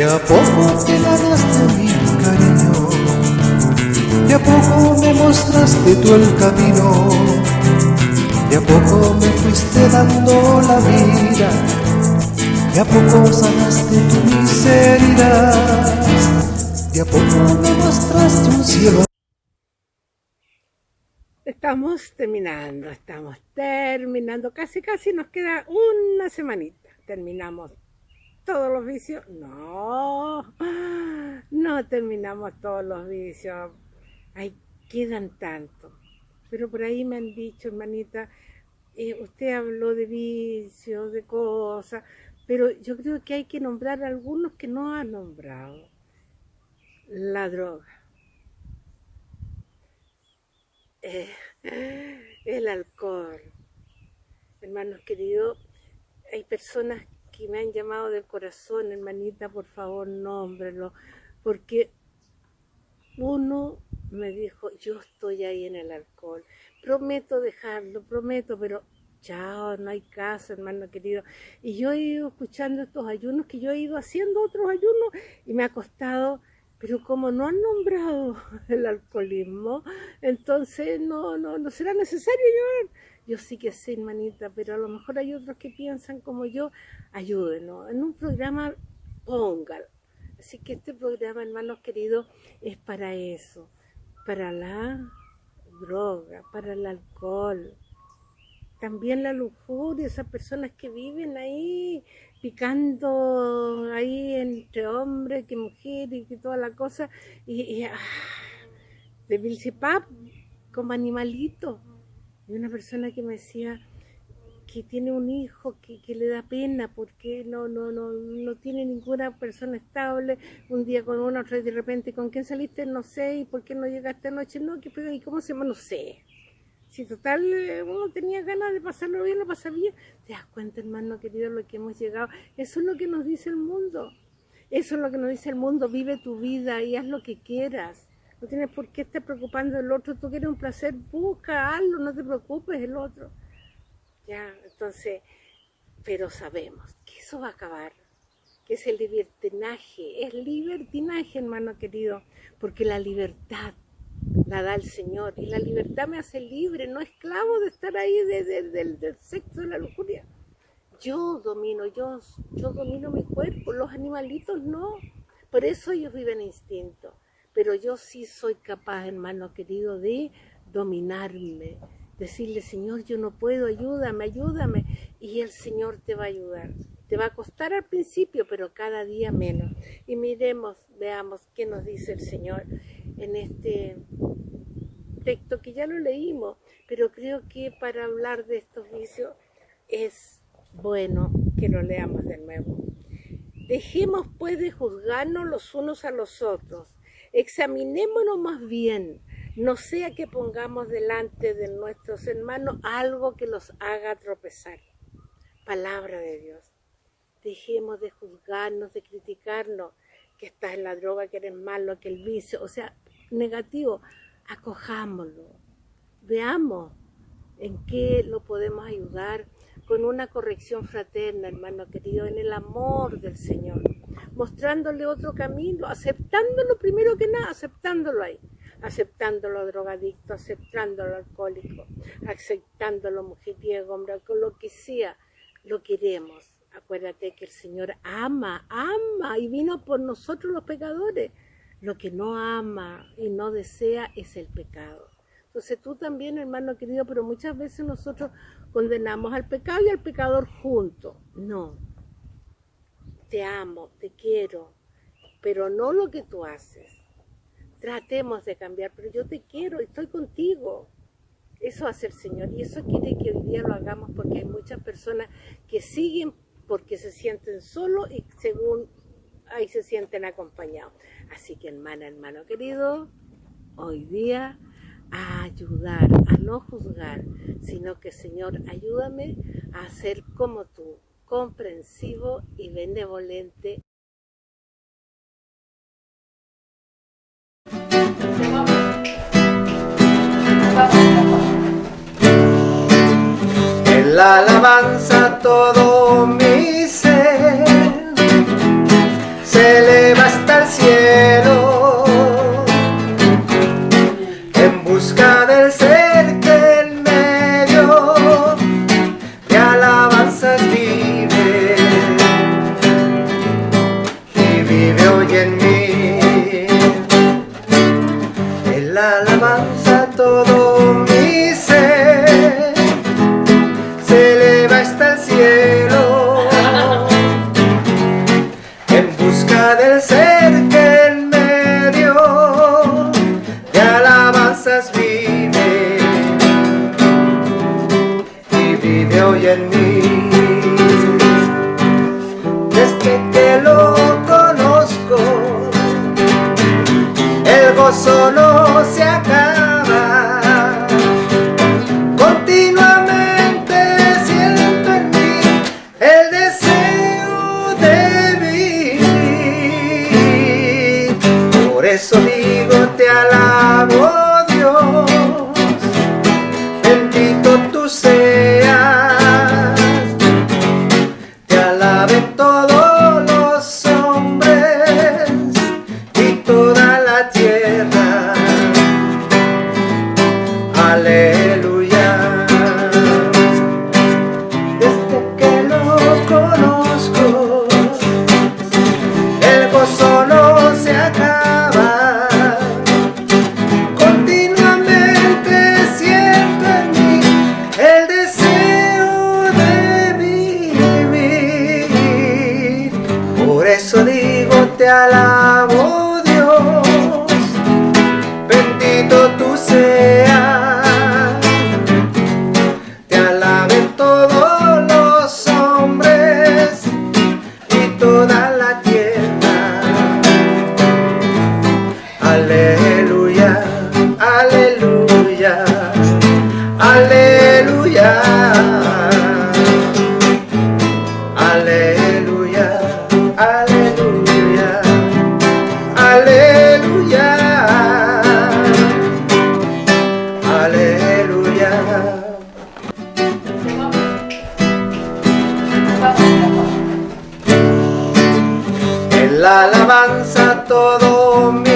De a poco te ganaste mi cariño, de a poco me mostraste tú el camino, de a poco me fuiste dando la vida, de a poco sanaste tu miseria, de a poco me mostraste un cielo. Estamos terminando, estamos terminando, casi casi nos queda una semanita, terminamos todos los vicios, no, no terminamos todos los vicios, ahí quedan tantos, pero por ahí me han dicho, hermanita, eh, usted habló de vicios, de cosas, pero yo creo que hay que nombrar algunos que no ha nombrado. La droga. Eh, el alcohol. Hermanos queridos, hay personas que me han llamado del corazón, hermanita, por favor, nómbrelo, porque uno me dijo, yo estoy ahí en el alcohol, prometo dejarlo, prometo, pero chao, no hay caso, hermano querido. Y yo he ido escuchando estos ayunos, que yo he ido haciendo otros ayunos, y me ha costado pero como no han nombrado el alcoholismo, entonces no, no, no será necesario llorar. Yo sí que sé, hermanita, pero a lo mejor hay otros que piensan como yo, ayúdenos. En un programa póngalo. Así que este programa, hermanos queridos, es para eso, para la droga, para el alcohol, también la lujuria, esas personas que viven ahí picando ahí entre hombre que mujer y toda la cosa, y, ah, de como animalito. Y una persona que me decía que tiene un hijo que, le da pena porque no, no, no, no tiene ninguna persona estable, un día con una, otra y de repente, ¿con quién saliste? No sé, ¿y por qué no llegaste anoche? No, ¿qué ¿y cómo se llama? No sé. Si total uno tenía ganas de pasarlo bien, lo pasa bien. ¿Te das cuenta, hermano querido, lo que hemos llegado? Eso es lo que nos dice el mundo. Eso es lo que nos dice el mundo. Vive tu vida y haz lo que quieras. No tienes por qué estar preocupando del otro. Tú quieres un placer, busca, hazlo, no te preocupes del otro. Ya, entonces, pero sabemos que eso va a acabar. Que es el libertinaje. Es libertinaje, hermano querido. Porque la libertad la da el Señor. Y la libertad me hace libre, no esclavo de estar ahí del sexo, de la lujuria. Yo domino, yo, yo domino mi cuerpo, los animalitos no. Por eso ellos viven instinto. Pero yo sí soy capaz, hermano querido, de dominarme. Decirle, Señor, yo no puedo, ayúdame, ayúdame. Y el Señor te va a ayudar. Te va a costar al principio, pero cada día menos. Y miremos, veamos qué nos dice el Señor en este texto que ya lo leímos, pero creo que para hablar de estos vicios es bueno que lo leamos de nuevo. Dejemos pues de juzgarnos los unos a los otros, examinémonos más bien, no sea que pongamos delante de nuestros hermanos algo que los haga tropezar. Palabra de Dios. Dejemos de juzgarnos, de criticarnos, que estás en la droga, que eres malo, que el vicio, o sea, negativo, acojámoslo, veamos en qué lo podemos ayudar con una corrección fraterna, hermano querido, en el amor del Señor, mostrándole otro camino, aceptándolo primero que nada, aceptándolo ahí, aceptándolo drogadicto, aceptándolo alcohólico, aceptándolo mujeriego, hombre, con lo que sea, lo queremos. Acuérdate que el Señor ama, ama y vino por nosotros los pecadores. Lo que no ama y no desea es el pecado. Entonces tú también, hermano querido, pero muchas veces nosotros condenamos al pecado y al pecador juntos. No. Te amo, te quiero, pero no lo que tú haces. Tratemos de cambiar, pero yo te quiero, estoy contigo. Eso hace el Señor y eso quiere que hoy día lo hagamos porque hay muchas personas que siguen porque se sienten solos y según ahí se sienten acompañados. Así que hermana, hermano querido, hoy día a ayudar, a no juzgar, sino que Señor, ayúdame a ser como tú, comprensivo y benevolente. En la alabanza todo saber que medio de alabanzas vive y vive hoy en mí. Desde que lo conozco, el gozo no la alabanza todo mi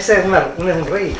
Ese es, una, un, es un rey.